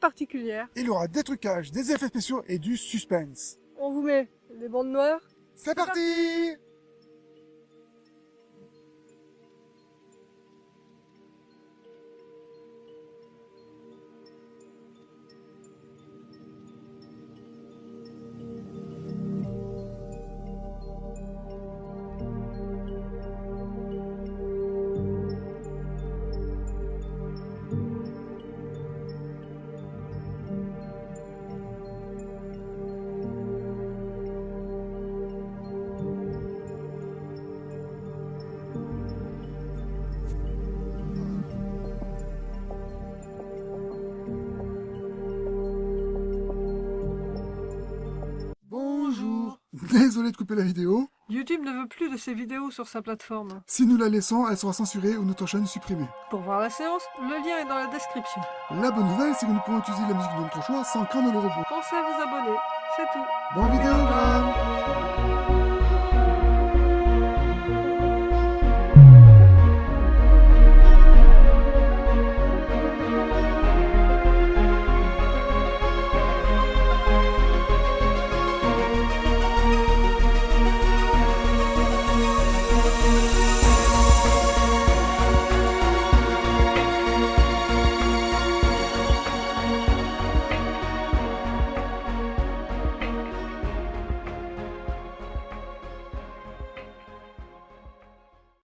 particulière. Il y aura des trucages, des effets spéciaux et du suspense. On vous met les bandes noires. C'est parti Désolé de couper la vidéo. YouTube ne veut plus de ces vidéos sur sa plateforme. Si nous la laissons, elle sera censurée ou notre chaîne supprimée. Pour voir la séance, le lien est dans la description. La bonne nouvelle, c'est que nous pourrons utiliser la musique de notre choix sans craindre le robot. Pensez à vous abonner, c'est tout. Bon vidéo,